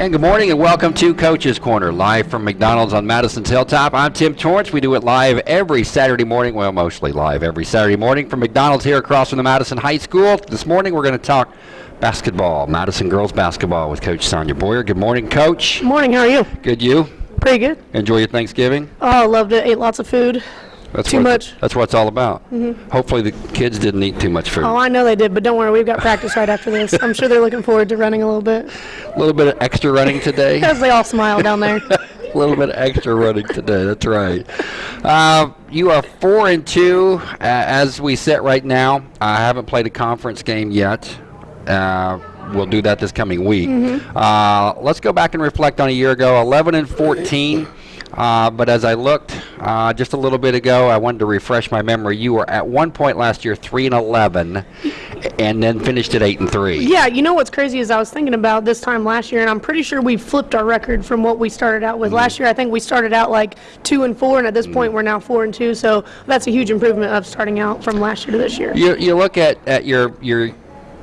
And good morning and welcome to Coach's Corner, live from McDonald's on Madison's Hilltop. I'm Tim Torrance. We do it live every Saturday morning, well, mostly live every Saturday morning from McDonald's here across from the Madison High School. This morning we're going to talk basketball, Madison girls basketball with Coach Sonia Boyer. Good morning, Coach. Morning, how are you? Good, you? Pretty good. Enjoy your Thanksgiving? Oh, loved it. Ate lots of food. That's Too what, much. That's what it's all about. Hopefully the kids didn't eat too much food. Oh, I know they did, but don't worry, we've got practice right after this. I'm sure they're looking forward to running a little bit. A little bit of extra running today. As they all smile down there. A little bit of extra running today. That's right. Uh, you are four and two uh, as we sit right now. I haven't played a conference game yet. Uh, we'll do that this coming week. Uh, let's go back and reflect on a year ago. 11 and 14. Uh, but as I looked uh, just a little bit ago, I wanted to refresh my memory. You were at one point last year three and 11, and then finished at eight and three. Yeah, you know what's crazy is I was thinking about this time last year, and I'm pretty sure we flipped our record from what we started out with. Last year, I think we started out like two and four, and at this point, we're now four and two. So that's a huge improvement of starting out from last year to this year. You, you look at, at your your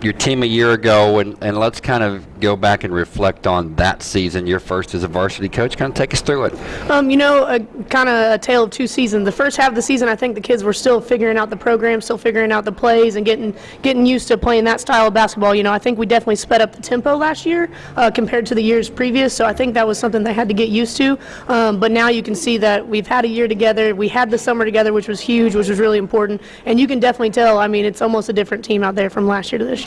your team a year ago, and, and let's kind of go back and reflect on that season, your first as a varsity coach. Kind of take us through it. Um, you know, a, kind of a tale of two seasons. The first half of the season, I think the kids were still figuring out the program, still figuring out the plays, and getting getting used to playing that style of basketball. You know, I think we definitely sped up the tempo last year uh, compared to the years previous. So I think that was something they had to get used to. Um, but now you can see that we've had a year together. We had the summer together, which was huge, which was really important. And you can definitely tell. I mean, it's almost a different team out there from last year to this year.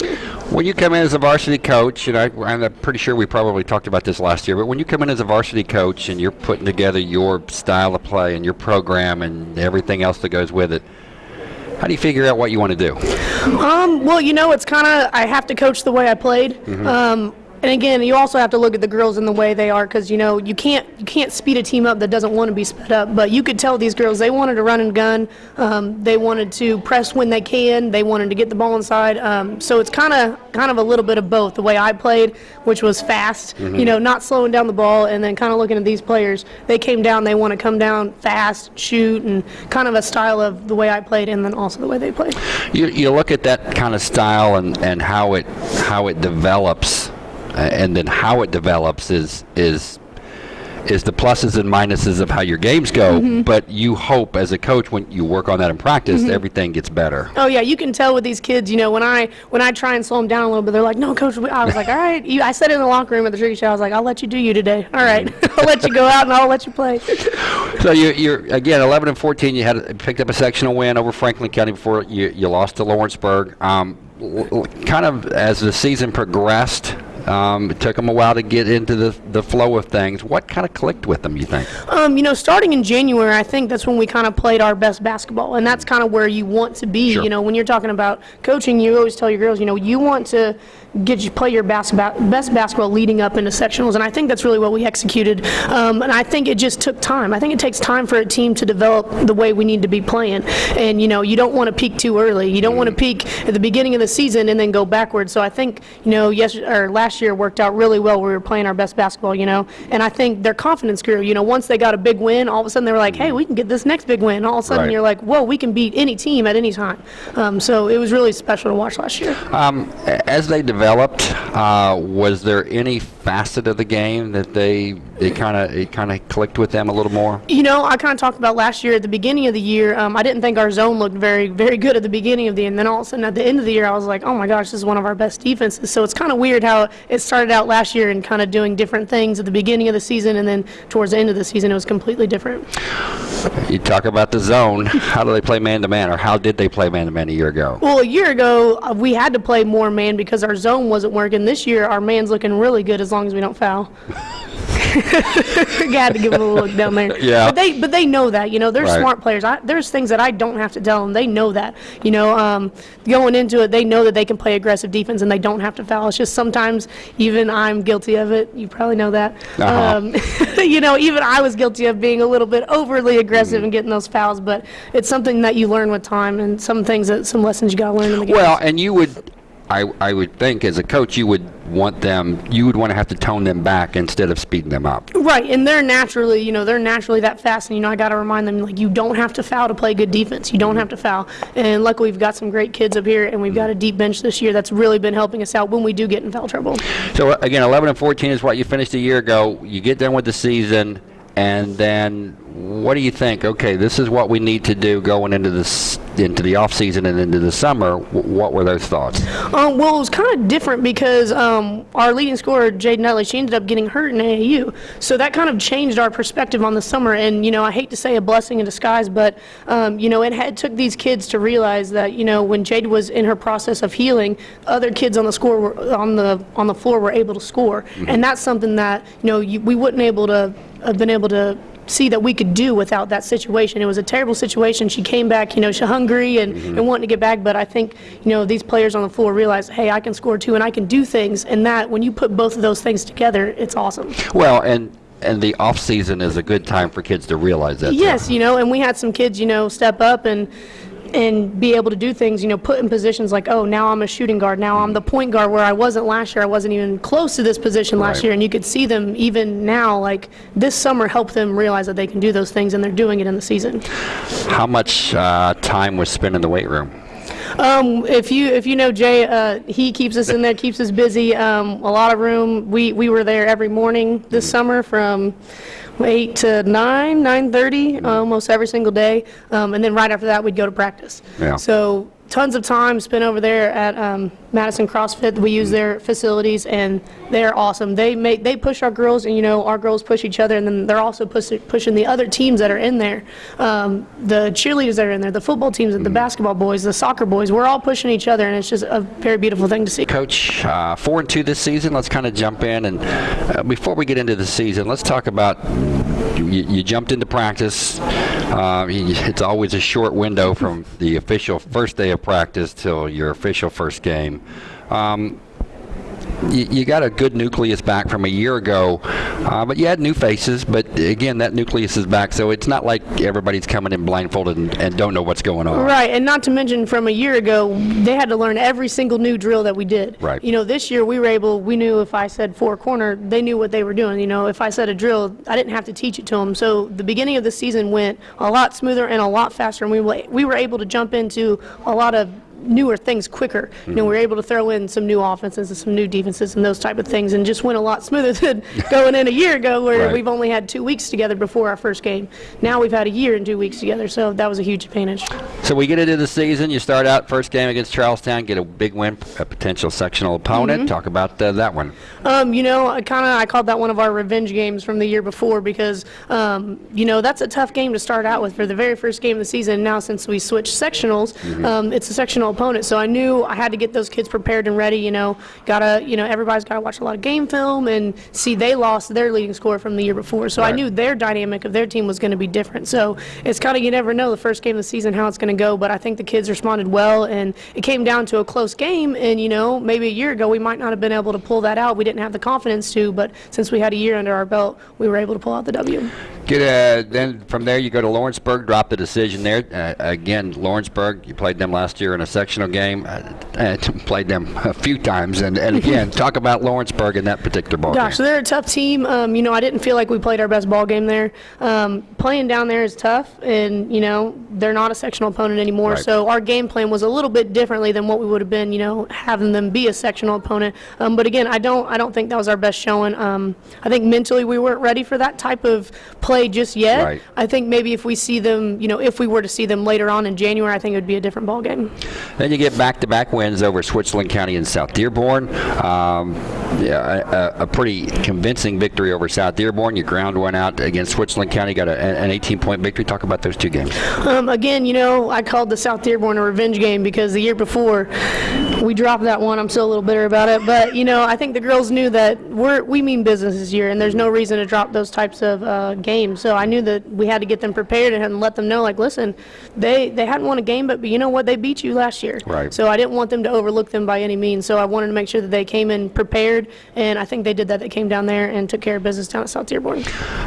When you come in as a varsity coach, and I, I'm pretty sure we probably talked about this last year, but when you come in as a varsity coach and you're putting together your style of play and your program and everything else that goes with it, how do you figure out what you want to do? Um, well, you know, it's kind of I have to coach the way I played. Um, and again, you also have to look at the girls in the way they are because you know you can't you can't speed a team up that doesn't want to be sped up. But you could tell these girls they wanted to run and gun. Um, they wanted to press when they can. They wanted to get the ball inside. Um, so it's kind of kind of a little bit of both. The way I played, which was fast, you know, not slowing down the ball, and then kind of looking at these players. They came down. They want to come down fast, shoot, and kind of a style of the way I played, and then also the way they played. You, you look at that kind of style and, and how it how it develops, uh, and then how it develops is is is the pluses and minuses of how your games go. But you hope as a coach when you work on that in practice, everything gets better. Oh yeah, you can tell with these kids. You know, when I when I try and slow them down a little bit, they're like, "No, coach." I was like, "All right." You, I said in the locker room at the Tricky Show. I was like, "I'll let you do you today. All right, I'll let you go out and I'll let you play." So you, you're again 11 and 14. You had picked up a sectional win over Franklin County before you, you lost to Lawrenceburg. Um, kind of as the season progressed, um, it took them a while to get into the the flow of things. What kind of clicked with them? You think? Um, you know, starting in January, I think that's when we kind of played our best basketball, and that's kind of where you want to be. Sure. You know, when you're talking about coaching, you always tell your girls, you know, you want to get you play your basketball, best basketball leading up into sectionals, and I think that's really what we executed. Um, and I think it just took time. I think it takes time for a team to develop the way we need to be playing. And you know, you don't want to peak too early. You don't want to peak at the beginning of the season and then go backwards. So I think you know, yes, or last year worked out really well. We were playing our best basketball, you know, and I think their confidence grew. You know, once they got a big win, all of a sudden they were like, hey, we can get this next big win. All of a sudden Right. you're like, whoa, we can beat any team at any time. Um, so it was really special to watch last year. Um, as they developed, uh, was there any facet of the game that they they kind of it kind of clicked with them a little more? You know, I kind of talked about last year at the beginning of the year. Um, I didn't think our zone looked very, very good at the beginning of the year, and then all of a sudden at the end of the year, I was like, oh my gosh, this is one of our best defenses. So it's kind of weird how it started out last year and kind of doing different things at the beginning of the season, and then towards the end of the season, it was completely different. You talk about the zone. How do they play man to man, or how did they play man to man a year ago? Well, a year ago, uh, we had to play more man because our zone wasn't working. This year, our man's looking really good as long as we don't foul. had to give them a look down there. Yeah. But they, but they know that. You know, they're Right. smart players. I, there's things that I don't have to tell them. They know that. You know, um, going into it, they know that they can play aggressive defense and they don't have to foul. It's just sometimes even I'm guilty of it. You probably know that. Uh-huh. Um, you know, even I was guilty of being a little bit overly aggressive Mm-hmm. and getting those fouls. But it's something that you learn with time and some things that some lessons you got to learn in the game. Well, and you would, I, I would think as a coach you would want them you would want to have to tone them back instead of speeding them up. Right, and they're naturally, you know, they're naturally that fast, and you know, I got to remind them like you don't have to foul to play good defense. You don't mm-hmm. have to foul, and luckily we've got some great kids up here, and we've got a mm-hmm. deep bench this year that's really been helping us out when we do get in foul trouble. So again, 11 and 14 is what you finished a year ago. You get done with the season, and then what do you think? Okay, this is what we need to do going into this into the off season and into the summer. What were those thoughts? Um, well, it was kind of different because um, our leading scorer, Jade Nutley, she ended up getting hurt in AAU. So that kind of changed our perspective on the summer. And, you know, I hate to say a blessing in disguise, but, um, you know, it had, took these kids to realize that, you know, when Jade was in her process of healing, other kids on the score were, on the on the floor were able to score. And that's something that, you know, you, we wouldn't able to have been able to see that we could do without that situation. It was a terrible situation. She came back, you know, she hungry and, mm-hmm. and wanting to get back, but I think, you know, these players on the floor realize, hey, I can score too and I can do things, and that, when you put both of those things together, it's awesome. Well, and and the off season is a good time for kids to realize that. too. Yes, you know, and we had some kids, you know, step up and and be able to do things, you know, put in positions like, oh, now I'm a shooting guard, now I'm the point guard where I wasn't last year. I wasn't even close to this position last Right. year, and you could see them even now, like this summer, help them realize that they can do those things, and they're doing it in the season. How much uh, time was spent in the weight room? Um, if you if you know Jay, uh, he keeps us in there, keeps us busy. Um, a lot of room. We we were there every morning this summer from eight to nine, nine thirty, almost every single day. Um, and then right after that, we'd go to practice. Yeah. So tons of time spent over there at um, Madison CrossFit. We use their facilities, and they're awesome. They make they push our girls, and you know our girls push each other, and then they're also push, pushing the other teams that are in there. Um, the cheerleaders that are in there, the football teams, the basketball boys, the soccer boys. We're all pushing each other, and it's just a very beautiful thing to see. Coach, uh, four and two this season. Let's kind of jump in and uh, before we get into the season, let's talk about you, you jumped into practice. Uh, it's always a short window from the official first day of practice till your official first game. Um, you, you got a good nucleus back from a year ago, uh, but you had new faces. But again, that nucleus is back, so it's not like everybody's coming in blindfolded and, and don't know what's going on. Right, and not to mention from a year ago, they had to learn every single new drill that we did. Right. You know, this year we were able, we knew if I said four corner, they knew what they were doing. You know, if I said a drill, I didn't have to teach it to them. So the beginning of the season went a lot smoother and a lot faster, and we we were able to jump into a lot of newer things quicker. You know, we were able to throw in some new offenses and some new defenses and those type of things, and just went a lot smoother than going in a year ago where Right. we've only had two weeks together before our first game. Now we've had a year and two weeks together, so that was a huge advantage. So we get into the season. You start out first game against Charlestown, get a big win, a potential sectional opponent. Talk about uh, that one. Um, you know, I kind of I called that one of our revenge games from the year before because, um, you know, that's a tough game to start out with for the very first game of the season. Now, since we switched sectionals, um, it's a sectional opponent, so I knew I had to get those kids prepared and ready. You know, gotta you know everybody's got to watch a lot of game film and see they lost their leading scorer from the year before, so I knew their dynamic of their team was going to be different. So it's kind of you never know the first game of the season how it's going to go, but I think the kids responded well, and it came down to a close game. And you know, maybe a year ago we might not have been able to pull that out. We didn't have the confidence to, but since we had a year under our belt, we were able to pull out the W. Get uh, then from there you go to Lawrenceburg, drop the decision there. Uh, again, Lawrenceburg, you played them last year in a sectional game. Uh, uh, played them a few times, and, and again, talk about Lawrenceburg in that particular ball Gosh, so game. they're a tough team. Um, you know, I didn't feel like we played our best ball game there. Um, playing down there is tough, and you know they're not a sectional opponent anymore. Right. So our game plan was a little bit differently than what we would have been. You know, having them be a sectional opponent. Um, but again, I don't, I don't think that was our best showing. Um, I think mentally we weren't ready for that type of play just yet. Right. I think maybe if we see them, you know, if we were to see them later on in January, I think it would be a different ball game. Then you get back-to-back wins over Switzerland County and South Dearborn. Um, yeah, a, a pretty convincing victory over South Dearborn. You ground one out against Switzerland County, got a, an 18-point victory. Talk about those two games. Um, again, you know, I called the South Dearborn a revenge game because the year before we dropped that one. I'm still a little bitter about it, but you know, I think the girls knew that we're we mean business this year, and there's no reason to drop those types of uh, games. So I knew that we had to get them prepared and let them know, like, listen, they they hadn't won a game, but, but you know what? They beat you last year. Right. So I didn't want them to overlook them by any means. So I wanted to make sure that they came in prepared, and I think they did that. They came down there and took care of business down at South Dearborn.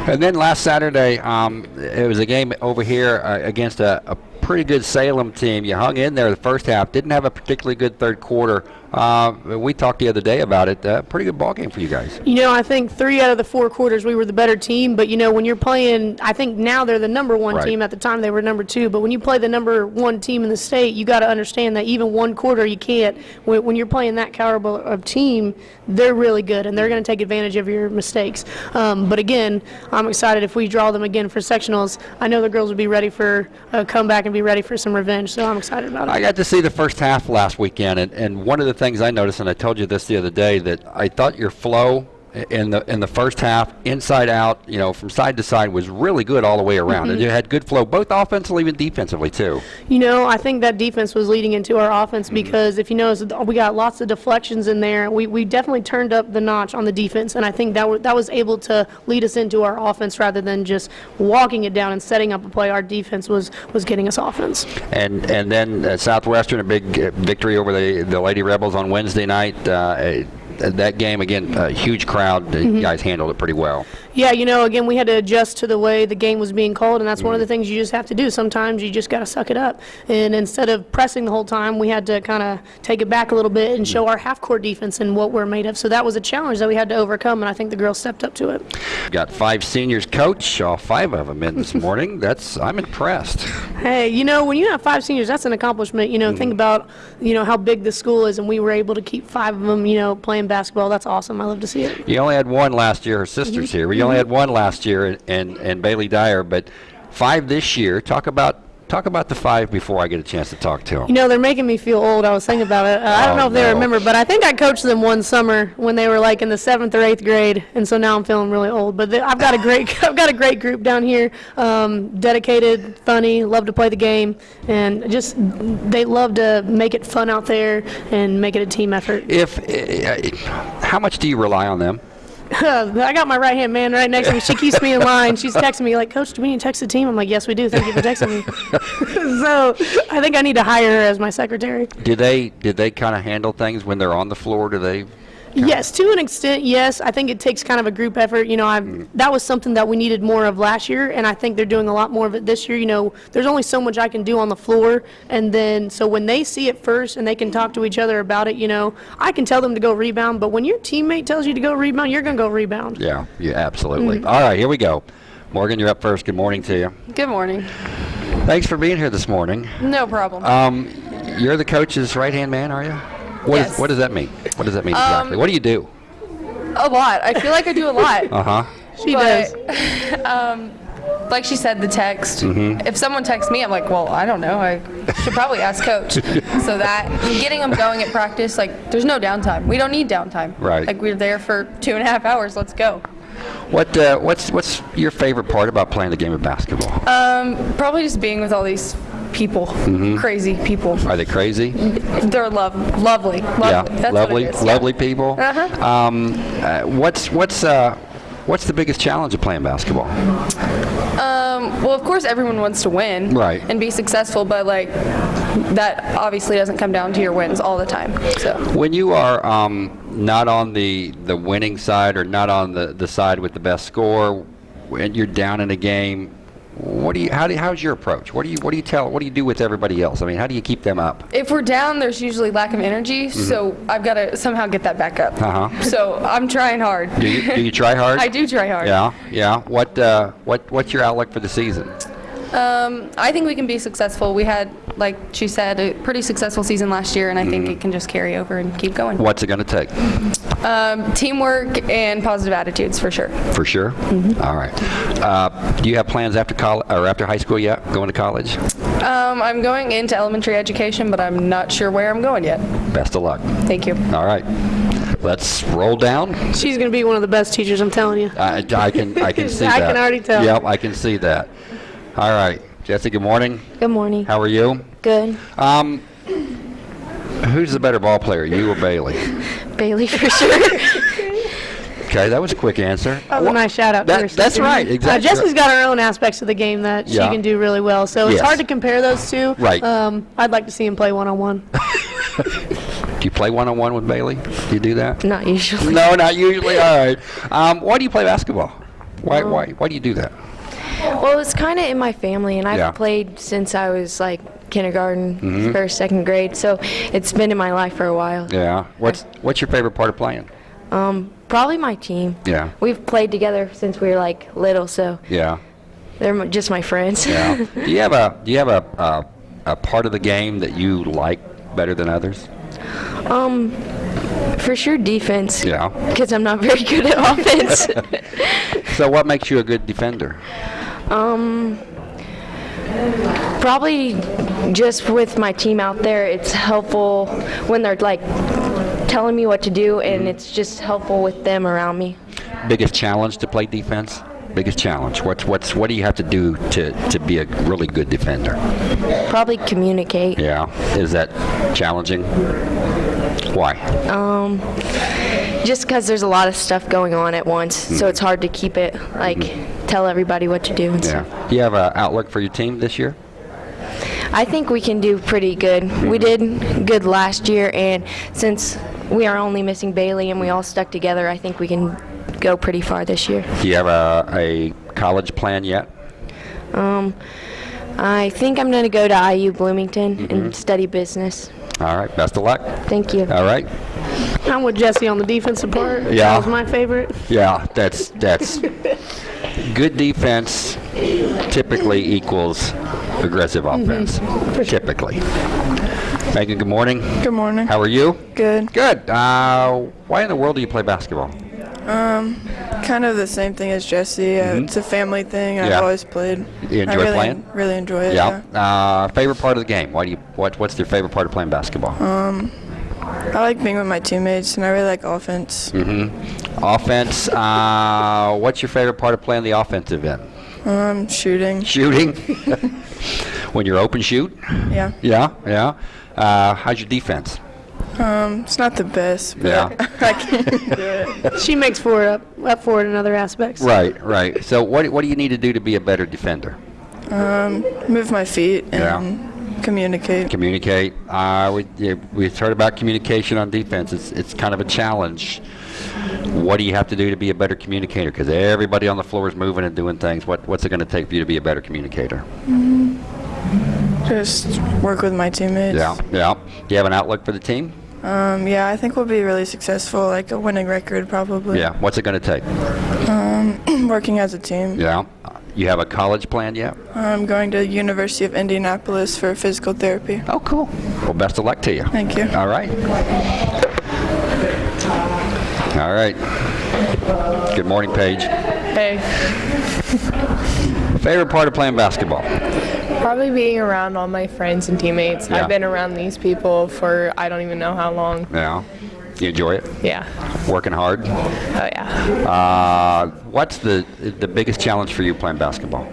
And then last Saturday, um, it was a game over here uh, against a, a pretty good Salem team. You hung in there the first half. Didn't have a particularly good third quarter. Uh, we talked the other day about it. Uh, pretty good ball game for you guys. You know, I think three out of the four quarters we were the better team. But you know, when you're playing, I think now they're the number one Right. team. At the time, they were number two. But when you play the number one team in the state, you got to understand that even one quarter you can't. When, when you're playing that caliber of team, they're really good and they're going to take advantage of your mistakes. Um, but again, I'm excited if we draw them again for sectionals. I know the girls would be ready for a comeback and be ready for some revenge. So I'm excited about it. I got to see the first half last weekend, and, and one of the things I noticed, and I told you this the other day, that I thought your flow in the in the first half, inside out, you know, from side to side, was really good all the way around. And you had good flow, both offensively and defensively too. You know, I think that defense was leading into our offense because if you notice, we got lots of deflections in there. We, we definitely turned up the notch on the defense, and I think that, w- that was able to lead us into our offense rather than just walking it down and setting up a play. Our defense was, was getting us offense. And and then uh, Southwestern, a big uh, victory over the the Lady Rebels on Wednesday night. Uh, that game again, a huge crowd. The mm-hmm. guys handled it pretty well. Yeah, you know, again, we had to adjust to the way the game was being called, and that's one of the mm-hmm. things you just have to do. Sometimes you just got to suck it up. And instead of pressing the whole time, we had to kind of take it back a little bit and show mm-hmm. our half-court defense and what we're made of. So that was a challenge that we had to overcome, and I think the girls stepped up to it. Got five seniors coach, all five of them in this morning. That's I'm impressed. Hey, you know, when you have five seniors, that's an accomplishment. You know, think mm-hmm. about, you know, how big the school is, and we were able to keep five of them, you know, playing basketball. That's awesome. I love to see it. You only had one last year. Her sister's here. We only had one last year, and, and, and Bailey Dyer, but five this year. Talk about talk about the five before I get a chance to talk to them. You know, they're making me feel old. I was thinking about it. Uh, I don't Oh, know if they no. remember, but I think I coached them one summer when they were like in the seventh or eighth grade, and so now I'm feeling really old. But I've got a great, I've got a great group down here. Um, dedicated, funny, love to play the game, and just they love to make it fun out there and make it a team effort. If uh, how much do you rely on them? I got my right hand man right next to me. She keeps me in line. She's texting me like, "Coach, do we need to text the team?" I'm like, "Yes, we do. Thank you for texting me." so I think I need to hire her as my secretary. Did they did they kind of handle things when they're on the floor? Do they? Yes, to an extent, yes. I think it takes kind of a group effort. You know, I that was something that we needed more of last year, and I think they're doing a lot more of it this year. You know, there's only so much I can do on the floor, and then so when they see it first and they can talk to each other about it, you know, I can tell them to go rebound, but when your teammate tells you to go rebound, you're going to go rebound. Yeah, yeah, absolutely. All right, here we go. Morgan, you're up first. Good morning to you. Good morning. Thanks for being here this morning. No problem. Um, you're the coach's right hand man, are you? What, is, Yes. what does that mean? What does that mean exactly? What do you do? a lot. I feel like I do a lot. Uh huh. She but, does. um, like she said, the text. Mm-hmm. If someone texts me, I'm like, well, I don't know. I should probably ask coach. so that getting them going at practice, like, there's no downtime. We don't need downtime. Right. Like we're there for two and a half hours. Let's go. What uh, what's what's your favorite part about playing the game of basketball? Um, probably just being with all these people, Mm-hmm. crazy people. Are they crazy? They're love, lovely, lovely. yeah, That's lovely, is. Yeah. lovely people. Uh-huh. Um, uh, what's what's uh, what's the biggest challenge of playing basketball? Um, well, of course, everyone wants to win Right. and be successful, but like that obviously doesn't come down to your wins all the time. So When you are um, not on the the winning side or not on the, the side with the best score, when you're down in a game, what do you how do how's your approach? What do you what do you tell what do you do with everybody else? I mean, how do you keep them up? if we're down, there's usually lack of energy. So I've got to somehow get that back up. Uh-huh. So I'm trying hard. Do you do you try hard? I do try hard. Yeah, yeah. What uh, what what's your outlook for the season? Um, I think we can be successful. We had, like she said, a pretty successful season last year, and I Mm-hmm. think it can just carry over and keep going. What's it going to take? Um, teamwork and positive attitudes for sure. For sure. All right. Uh, do you have plans after college or after high school yet? Going to college? Um, I'm going into elementary education, but I'm not sure where I'm going yet. Best of luck. Thank you. All right. Let's roll down. She's going to be one of the best teachers, I'm telling you. I, I can I can see I that. I can already tell. Yep, I can see that. All right, Jesse. Good morning. Good morning. How are you? Good. Um, who's the better ball player, you or Bailey? Bailey for sure. Okay, that was a quick answer. That was a nice shout out to That- her that's sister. right, Uh, exactly. Jessie's got her own aspects of the game that she can do really well. So it's hard to compare those two. Right. Um, I'd like to see him play one on one. Do you play one on one with Bailey? Do you do that? Not usually. No, not usually. All right. Um, why do you play basketball? Why why why do you do that? Well, it's kind of in my family, and I've Yeah. played since I was like kindergarten, Mm-hmm. first, second grade. So it's been in my life for a while. Yeah. What's what's your favorite part of playing? Um, probably my team. Yeah. We've played together since we were like little, so Yeah. they're m- just my friends. Yeah. do you have a do you have a, a a part of the game that you like better than others? um, for sure defense. Yeah. Because I'm not very good at offense. So what makes you a good defender? Um, probably just with my team out there, it's helpful when they're like telling me what to do, and it's just helpful with them around me. Biggest challenge to play defense? Biggest challenge. What's what's what do you have to do to to be a really good defender? Probably communicate. Yeah. Is that challenging? Why? Um, just because there's a lot of stuff going on at once, so it's hard to keep it like tell everybody what to do. And. Yeah. Do you have an outlook for your team this year? I think we can do pretty good. We did good last year, and since we are only missing Bailey and we all stuck together, I think we can go pretty far this year. Do you have a, a college plan yet? Um, I think I'm going to go to IU Bloomington and study business. All right. Best of luck. Thank you. All right. I'm with Jesse on the defensive part. Yeah. That was my favorite. Yeah, that's that's good defense typically equals aggressive offense. Typically. Megan, good morning. Good morning. How are you? Good. Good. Uh, why in the world do you play basketball? Um, kind of the same thing as Jesse. Uh, It's a family thing. I've Mm-hmm. Yeah. always played. You I enjoy really, playing? Really enjoy it. Yeah. Uh, favorite part of the game? Why do you? What What's your favorite part of playing basketball? Um, I like being with my teammates, and I really like offense. mm-hmm. Offense. Uh, what's your favorite part of playing the offensive end? Um, shooting. Shooting. when you're open, shoot. Yeah. Yeah. Yeah. Uh, how's your defense? Um, it's not the best, but Yeah. I, I can do it. She makes for it up, up for it in other aspects. Right, right. So what what do you need to do to be a better defender? Um, move my feet Yeah. Communicate. Communicate. Uh, we we've heard about communication on defense. It's it's kind of a challenge. What do you have to do to be a better communicator? Because everybody on the floor is moving and doing things. What what's it going to take for you to be a better communicator? Just work with my teammates. Yeah, yeah. Do you have an outlook for the team? Um, yeah, I think we'll be really successful, like a winning record probably. Yeah. What's it going to take? Um, working as a team. Yeah. You have a college plan yet? I'm going to University of Indianapolis for physical therapy. Oh, cool. Well, best of luck to you. Thank you. All right. All right. Good morning, Paige. Hey, Favorite part of playing basketball? probably being around all my friends and teammates. Yeah. I've been around these people for I don't even know how long. Yeah. You enjoy it? Yeah. Working hard? Oh yeah. Uh, what's the the biggest challenge for you playing basketball?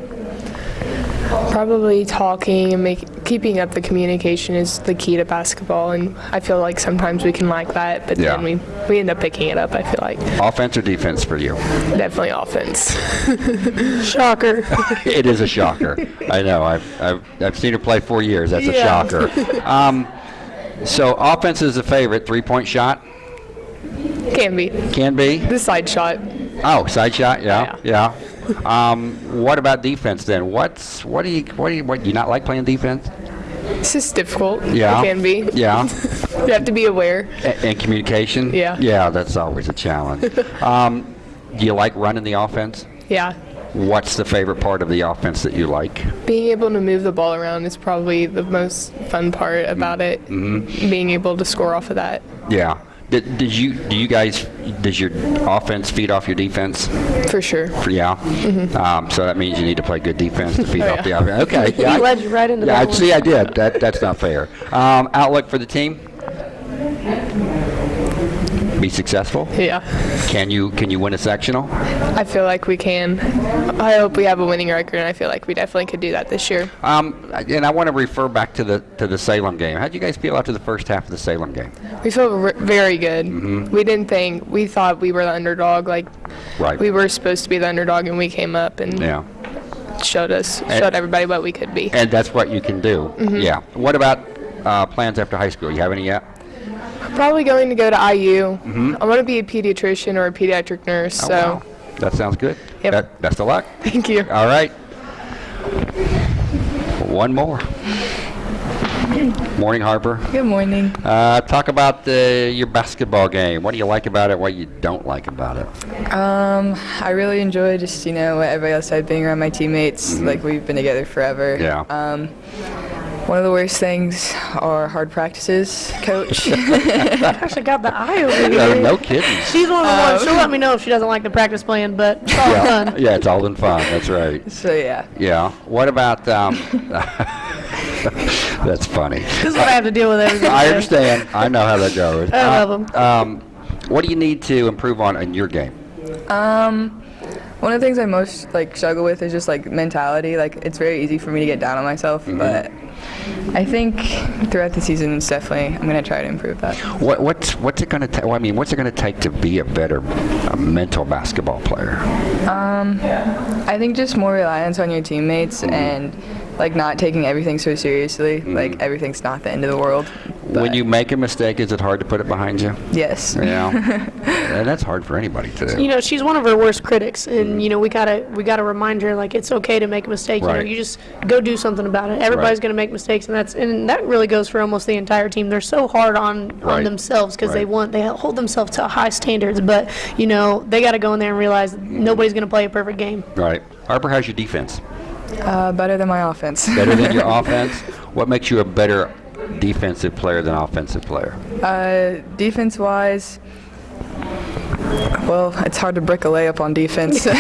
Probably talking and make, keeping up the communication is the key to basketball, and I feel like sometimes we can lack that, but Yeah. then we we end up picking it up. I feel like Offense or defense for you? definitely offense. Shocker. it is a shocker. I know. I've, I've, I've seen her play four years. That's a shocker. Um, so offense is a favorite. Three point shot Can be can be. the side shot. Oh, side shot. Yeah, yeah. Um, what about defense then? What's what do you what do you what do you not like playing defense? It's just difficult. Yeah. It can be. Yeah. You have to be aware. A- and communication? Yeah. Yeah, that's always a challenge. um, do you like running the offense? Yeah. What's the favorite part of the offense that you like? Being able to move the ball around is probably the most fun part about it. Mm-hmm. Being able to score off of that. Yeah. Did, did you do you guys does your offense feed off your defense? For sure. Yeah. Um, so that means you need to play good defense to feed Mm-hmm. Oh, off the offense. Okay. He Yeah. I- led you right into yeah, that I see. I did. That that's not fair. Um, outlook for the team? Be successful. Yeah. Can you can you win a sectional? I feel like we can. I hope we have a winning record, and I feel like we definitely could do that this year. Um, and I want to refer back to the to the Salem game. How would you guys feel after the first half of the Salem game? We feel r- very good. Mm-hmm. We didn't think we thought we were the underdog. Like Right. we were supposed to be the underdog, and we came up and Yeah. showed us, And- showed everybody what we could be. And that's what you can do. Mm-hmm. Yeah. What about uh, plans after high school? You have any yet? Probably going to go to IU. I want to be a pediatrician or a pediatric nurse. Mm-hmm. Oh, so wow. That sounds good. Yep. Be- best of luck. thank you. All right. One more. Morning, Harper. Good morning. Uh, talk about the, your basketball game. What do you like about it? What you don't like about it? Um, I really enjoy just you know what everybody else said, being around my teammates. Like we've been together forever. Yeah. Um, one of the worst things are hard practices, coach. Gosh, I got the eye over here. no kidding. She's one of the ones. She'll let me know if she doesn't like the practice plan, but it's all Yeah, done. yeah, it's all in fun. That's right. so yeah. Yeah. What about? Um, that's funny. This is what I have to deal with every I understand. I know how that goes. I love 'em. Um, what do you need to improve on in your game? Um, one of the things I most like struggle with is just like mentality. Like it's very easy for me to get down on myself, but I think throughout the season, it's definitely I'm gonna try to improve that. What, what's what's it going to take? Well, I mean, what's it going to take to be a better uh, mental basketball player? Um, I think just more reliance on your teammates Mm-hmm. and like not taking everything so seriously. Mm. Like everything's not the end of the world. When you make a mistake, is it hard to put it behind you? yes. Yeah, and that's hard for anybody to do. You know, she's one of her worst critics, and mm. you know we gotta we gotta remind her like it's okay to make a mistake. You know, you just go do something about it. Everybody's Right. gonna make mistakes, and that's and that really goes for almost the entire team. They're so hard on Right. on themselves because they want they hold themselves to high standards, but you know they got to go in there and realize mm-hmm. nobody's gonna play a perfect game. Right. Harper, how's your defense? Uh, better than my offense. Better than your offense? What makes you a better defensive player than offensive player? Uh, defense wise, well, it's hard to brick a layup on defense.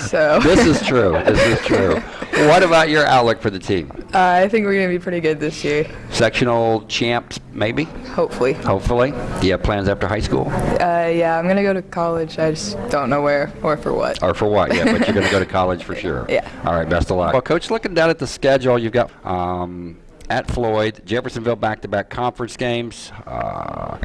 so This is true. This is true. What about your outlook for the team? uh, I think we're gonna be pretty good this year. Sectional champs, maybe? Hopefully. Hopefully. Do you have plans after high school? Uh, yeah, I'm gonna go to college. I just don't know where or for what. Or for what? Yeah, but you're going to go to college for sure. Yeah. All right, best of luck. Well, Coach, looking down at the schedule, you've got um, at Floyd, Jeffersonville back-to-back conference games, uh,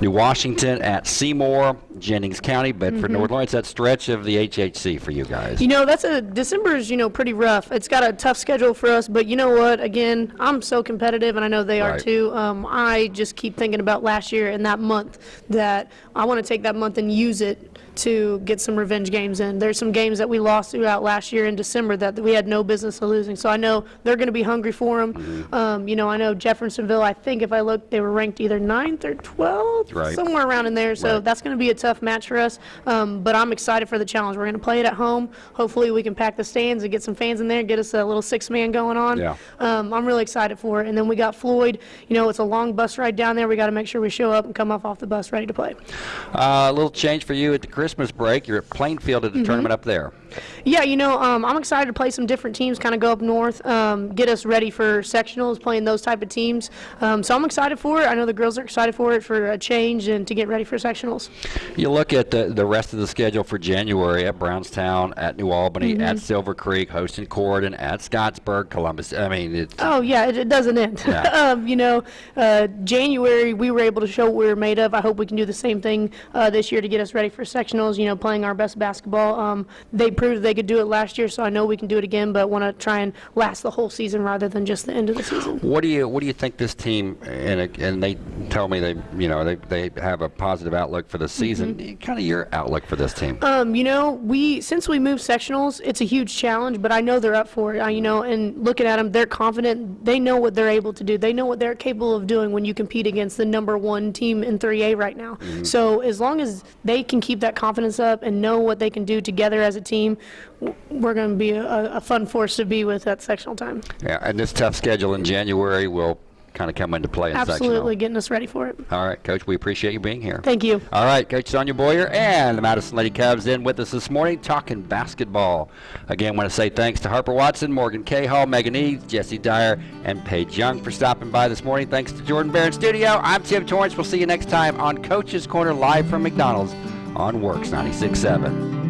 New Washington at Seymour, Jennings County, Bedford, North Lawrence. That stretch of the HHC for you guys. You know, that's a December is you know pretty rough. It's got a tough schedule for us, but you know what? Again, I'm so competitive, and I know they are too. Um, I just keep thinking about last year and that month that I want to take that month and use it to get some revenge games in. There's some games that we lost throughout last year in December that we had no business of losing. So I know they're going to be hungry for them. Mm-hmm. Um, you know, I know Jeffersonville. I think if I look, they were ranked either ninth or 12th, Right. somewhere around in there. So Right. that's going to be a tough match for us. Um, but I'm excited for the challenge. We're going to play it at home. Hopefully, we can pack the stands and get some fans in there, get us a little six man going on. Yeah. Um, I'm really excited for it. And then we got Floyd. You know, it's a long bus ride down there. We got to make sure we show up and come off off the bus ready to play. Uh, a little change for you at the Christmas break. You're at Plainfield at Mm-hmm. the tournament up there. Yeah, you know, um, I'm excited to play some different teams, kind of go up north, um, get us ready for sectionals, playing those type of teams. Um, so I'm excited for it. I know the girls are excited for it for a change and to get ready for sectionals. You look at the, the rest of the schedule for January at Brownstown, at New Albany, Mm-hmm. at Silver Creek, hosting Corydon, at Scottsburg, Columbus. I mean, it's Oh yeah, it, it doesn't end. Yeah. um, you know, uh, January we were able to show what we were made of. I hope we can do the same thing uh, this year to get us ready for sectionals. You know, playing our best basketball. Um, they proved they could do it last year, so I know we can do it again. But want to try and last the whole season rather than just the end of the season. What do you What do you think this team and and they tell me they you know they, they have a positive outlook for the season. Kind of your outlook for this team. Um, you know, we since we moved sectionals, it's a huge challenge, but I know they're up for it. I, you know, and looking at them, they're confident. They know what they're able to do. They know what they're capable of doing when you compete against the number one team in 3A right now. So as long as they can keep that confidence up and know what they can do together as a team, we're going to be a, a fun force to be with at sectional time. yeah, and this tough schedule in January will kind of come into play in Absolutely, sectional. getting us ready for it. All right, Coach. We appreciate you being here. Thank you. All right, Coach Sonia Boyer and the Madison Lady Cubs in with us this morning talking basketball. Again, want to say thanks to Harper Watson, Morgan Cahall, Megan Eads, Jesse Dyer, and Paige Young for stopping by this morning. Thanks to Jordan Bear in studio. I'm Tim Torrance. We'll see you next time on Coach's Corner live from McDonald's on WORX 96.7.